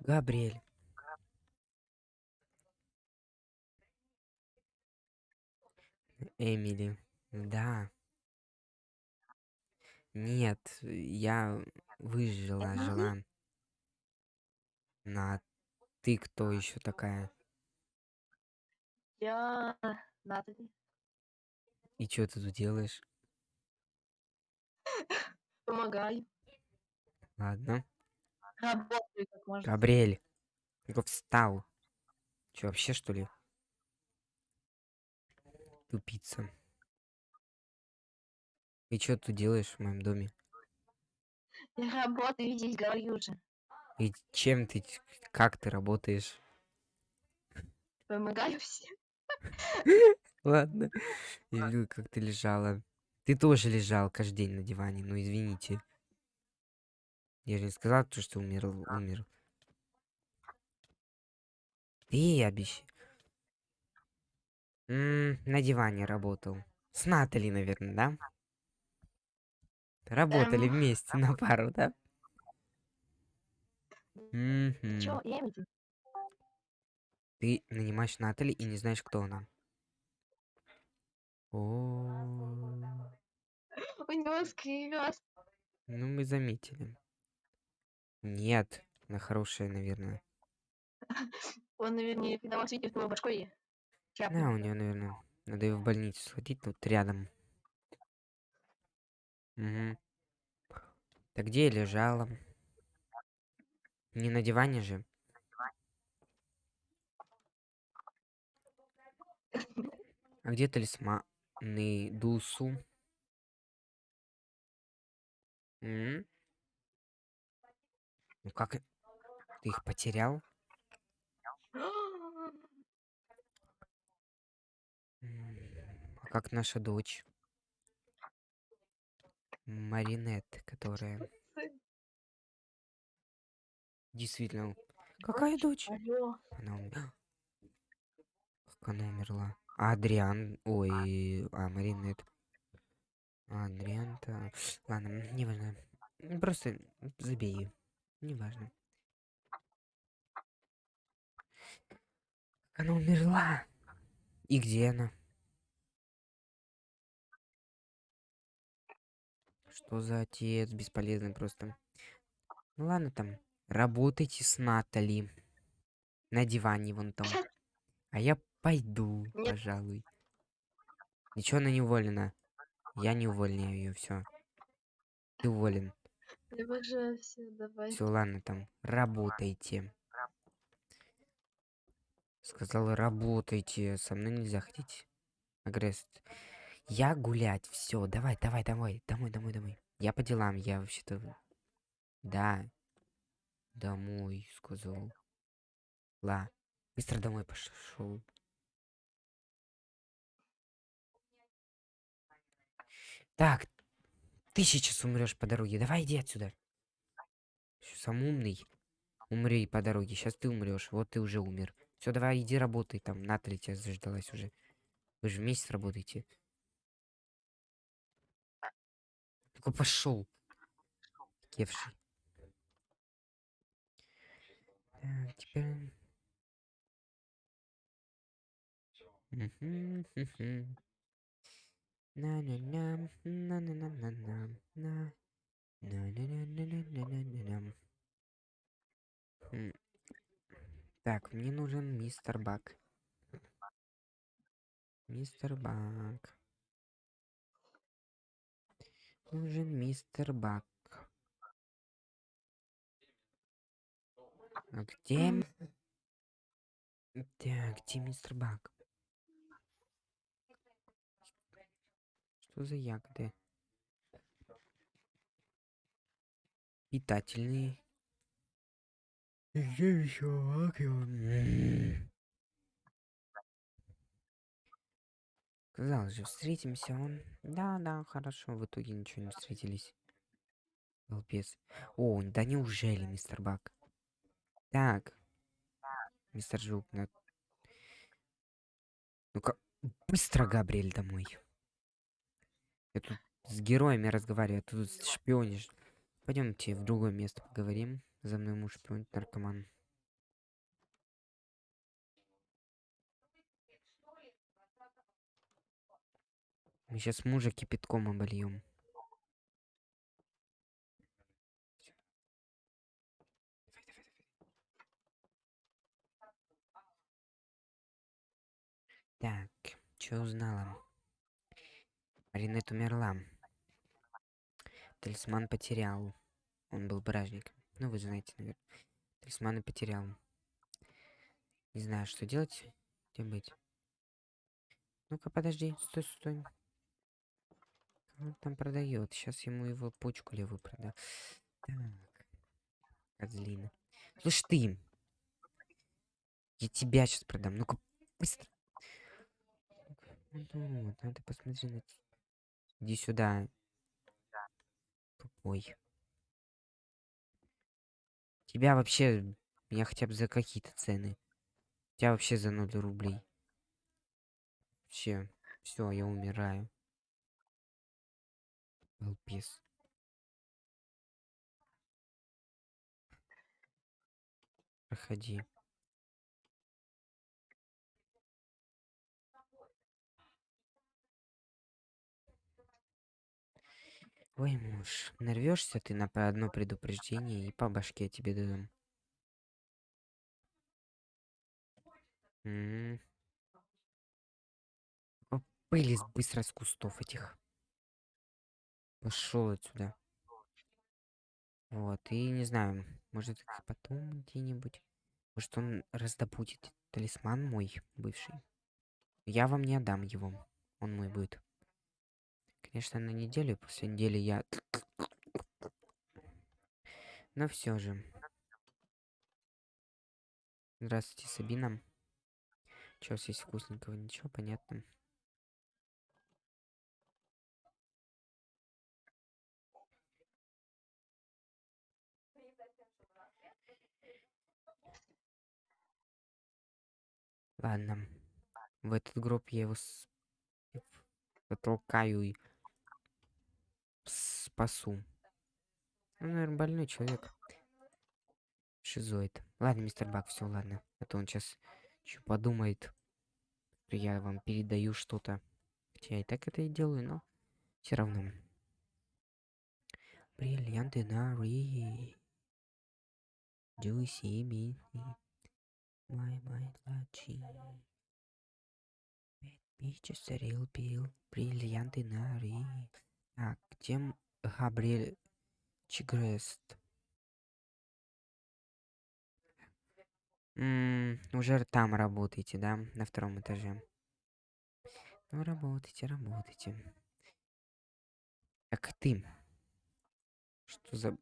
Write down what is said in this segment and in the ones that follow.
Габриэль. Эмили. Да. Нет, я выжила, жила. На ты кто еще такая? Я Натали. И что ты тут делаешь? Помогаю. Ладно. Работаю как можно. Габриэль. Ну встал. Че, вообще что ли? Тупица. И что ты делаешь в моем доме? Я работаю здесь, говорю же. И чем ты, как ты работаешь? Помогаю всем. Ладно. Я видел, как ты лежала. Ты тоже лежал каждый день на диване, ну извините. Я же не сказал, то, что умер, умер. Ты обещ... М, на диване работал. С Натали, наверное, да? Работали Эм. вместе на пару, да? Чё, я? Ты нанимаешь Натали и не знаешь, кто она. О, У него скривилась. ну мы заметили. Нет, она хорошая, наверное. Он, наверное, когда вас видит, его башкой Да, у нее, наверное. Надо ее в больницу сходить, тут рядом. Угу. Так где я лежала? Не на диване же. А где талисманы Дусу? М? Ну как? Ты их потерял? А как наша дочь? Маринет, которая... Действительно. Какая дочь? Она умерла. Как она умерла? А Адриан... Ой, а Маринет. А Адриан-то... Ладно, неважно. Просто забей. Неважно. Как она умерла? И где она? Что за отец? Бесполезный просто. Ну ладно там. Работайте с Натали. На диване вон там. А я пойду, Нет. пожалуй. Ничего, она не уволена. Я не увольняю ее, все. Ты уволен. Все, ладно там. Работайте. Сказала, работайте. Со мной нельзя ходить. Агресс. Я гулять. Все, давай, давай, давай. Домой, домой, домой. Я по делам, я вообще-то... Да. Домой, сказал. Ла. Быстро домой пошел. Так, ты сейчас умрешь по дороге. Давай иди отсюда. Сам умный. Умри по дороге. Сейчас ты умрешь. Вот ты уже умер. Все, давай иди работай там. Натали тебя заждалась уже. Вы же вместе работаете. Только пошел. Кевший. Так, теперь... Мгм, мгм. На-на-на, на-на-на-на-на, на. На-на-на-на-на-на-на-на. М. Так, мне нужен мистер Бак. Мистер Бак. Нужен мистер Бак. А где... Так, где мистер Бак? Что за ягоды? Питательные. Где еще Бак его? М. Сказал же, встретимся он. Да, да, хорошо. В итоге ничего не встретились. Балбес. О, да неужели, мистер Бак? Так. Мистер Жук, на... Ну-ка, быстро, Габриэль, домой. Я тут с героями разговариваю, тут шпионишь. Пойдемте в другое место поговорим. За мной муж шпионит наркоман. Мы сейчас мужа кипятком обольем. Так, что узнала? Ринет умерла. Талисман потерял. Он был бражник. Ну, вы знаете, наверное. Талисманы потерял. Не знаю, что делать. Где быть? Ну-ка, подожди. Стой, стой. Он там продает. Сейчас ему его почку левую продам. Так. Козлина. Слышь ты. Я тебя сейчас продам. Ну-ка, быстро. Ну, вот, надо посмотреть на... Иди сюда. Тупой. Тебя вообще... Меня хотя бы за какие-то цены. Тебя вообще за 0 рублей. Вообще. Все, я умираю. Балбес. Проходи. Ой, муж, нарвешься ты на одно предупреждение и по башке тебе дадим. М. О, Вылез быстро с кустов этих. Пошел отсюда. Вот, и не знаю, может потом где-нибудь. Может он раздобудет талисман мой бывший. Я вам не отдам его. Он мой будет. Конечно, на неделю, после недели я... Но все же. Здравствуйте, Сабина. Что у вас есть вкусненького? Ничего, понятно. Ладно. В этот гроб я его с... затолкаю и спасу. Ну, наверное, больной человек. Шизоид. Ладно, мистер Бак, все, ладно. А то он сейчас что подумает, я вам передаю что-то. Хотя я и так это и делаю, но все равно. Бриллианты на ри. Do you see me? My, my, лачи. A real bill. Бриллианты на ри. Так, где Габриэль Чигрест? М, уже там работаете, да? На втором этаже. Ну, работайте, работайте. Так ты. Что за...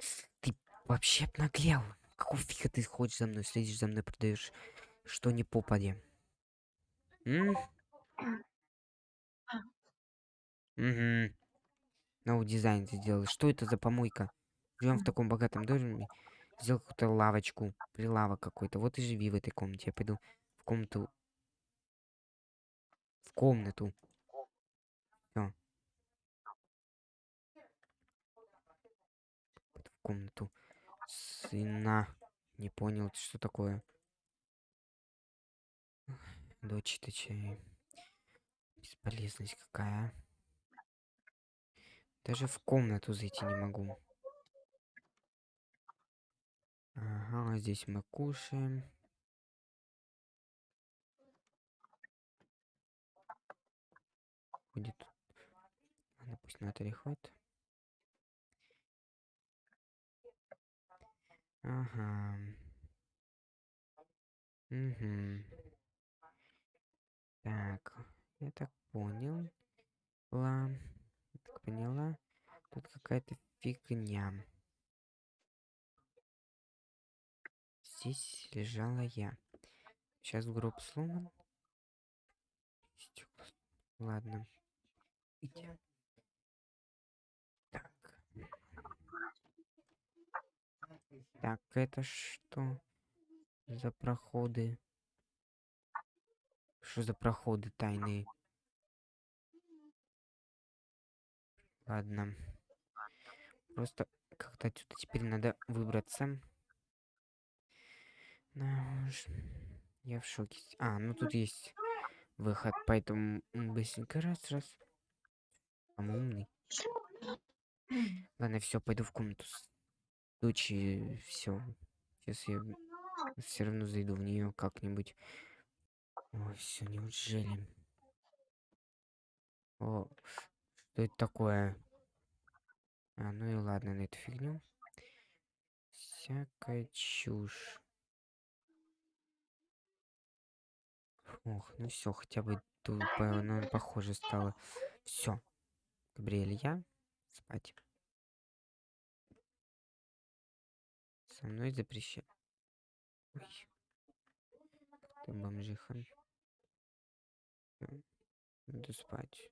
Ш- Ты вообще обнаглел. Какого фига ты ходишь за мной, следишь за мной, продаешь что не попади? М? Угу. Новый дизайн ты сделал. Что это за помойка? Живем в таком богатом доме. Сделал какую-то лавочку. Прилавок какой-то. Вот и живи в этой комнате. Я пойду в комнату. В комнату. Всё. В комнату. Сына. Не понял, что такое? Дочь ты чай. Бесполезность какая. Даже в комнату зайти не могу. Ага, здесь мы кушаем. Будет. Ладно, пусть на ходит. Ага. Угу. Так, я так понял. Ла, я поняла. Тут какая-то фигня. Здесь лежала я. Сейчас гроб сломан. Ладно. Иди. Так. Так, это что за проходы? Что за проходы тайные? Ладно. Просто как-то отсюда теперь надо выбраться. Да уж. Я в шоке. А, ну тут есть выход, поэтому быстренько раз, раз. Там умный. Ладно, все, пойду в комнату. Случае, все. Сейчас я все равно зайду в нее как-нибудь. Ой, все, неужели? О, что это такое? А, ну и ладно, на эту фигню. Всякая чушь. Ох, ну все, хотя бы тут, ну, похоже стало. Все. Габриэль, я спать. Со мной запрещаю. Ой. Ты бомжиха. Иду спать.